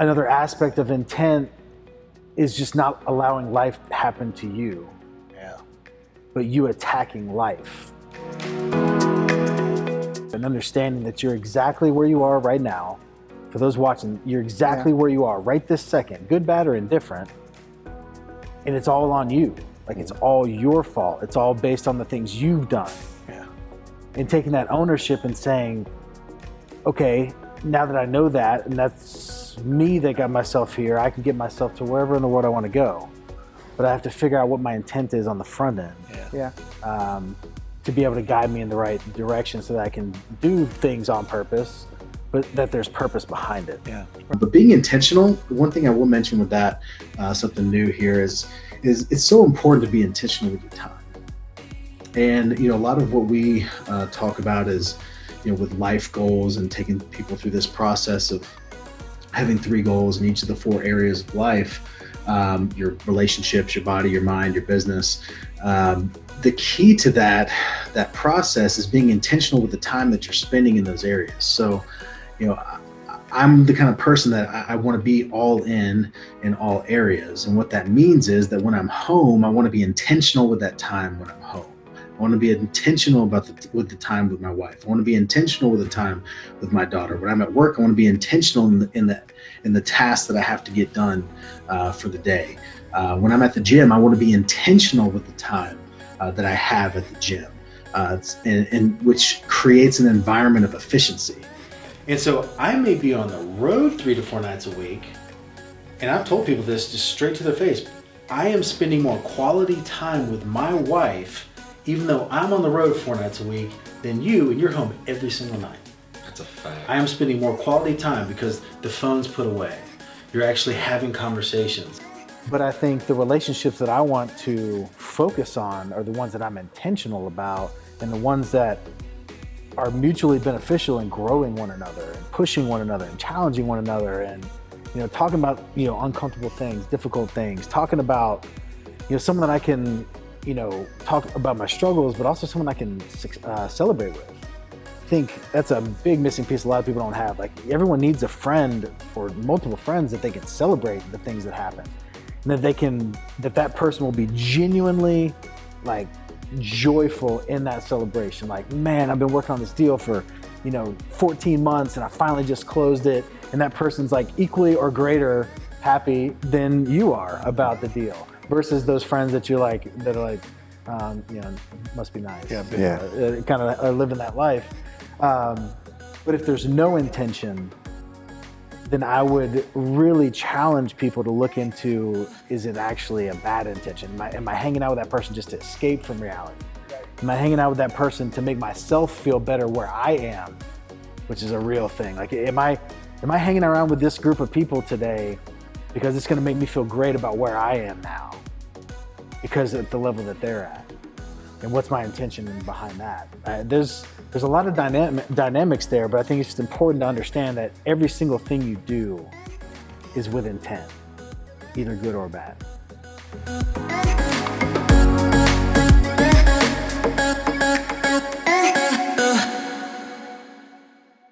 another aspect of intent is just not allowing life to happen to you, Yeah. but you attacking life. And understanding that you're exactly where you are right now. For those watching, you're exactly where you are right this second, good, bad, or indifferent. And it's all on you. Like it's all your fault. It's all based on the things you've done. Yeah. And taking that ownership and saying, okay, now that I know that, and that's me that got myself here, I can get myself to wherever in the world I want to go. But I have to figure out what my intent is on the front end Yeah. Yeah. um, to be able to guide me in the right direction so that I can do things on purpose, but that there's purpose behind it. Yeah. But being intentional, one thing I will mention with that, uh, something new here is, is it's so important to be intentional with your time. And you know, a lot of what we uh, talk about is, you know, with life goals and taking people through this process of having three goals in each of the four areas of life um, your relationships your body your mind your business um, the key to that that process is being intentional with the time that you're spending in those areas. So you know i'm the kind of person that i, I want to be all in in all areas. And what that means is that when i'm home i want to be intentional with that time when i'm home I want to be intentional about the, with the time with my wife. I want to be intentional with the time with my daughter. When I'm at work, I want to be intentional in the in the, in the tasks that I have to get done uh, for the day. Uh, when I'm at the gym, I want to be intentional with the time uh, that I have at the gym, uh, and, and which creates an environment of efficiency. And so I may be on the road three to four nights a week, and I've told people this just straight to their face. I am spending more quality time with my wife, even though I'm on the road four nights a week, than you, and you're home every single night. That's a fact. I am spending more quality time because the phone's put away. You're actually having conversations. But I think the relationships that I want to focus on are the ones that I'm intentional about and the ones that are mutually beneficial in growing one another and pushing one another and challenging one another and you know talking about you know uncomfortable things, difficult things, talking about you know someone that I can you know talk about my struggles, but also someone I can uh, celebrate with. I think that's a big missing piece a lot of people don't have. Like everyone needs a friend or multiple friends that they can celebrate the things that happen and that they can that that person will be genuinely like joyful in that celebration like man i've been working on this deal for you know 14 months and i finally just closed it and that person's like equally or greater happy than you are about the deal versus those friends that you're like that are like um, you know must be nice Yeah, Yeah. uh, kind of are living that life um, but if there's no intention then I would really challenge people to look into is it actually a bad intention? Am I, am I hanging out with that person just to escape from reality? Am I hanging out with that person to make myself feel better where I am, which is a real thing? Like, am I, am I hanging around with this group of people today because it's going to make me feel great about where I am now because at the level that they're at? And what's my intention behind that? Uh, there's there's a lot of dynamic, dynamics there, but I think it's just important to understand that every single thing you do is with intent, either good or bad.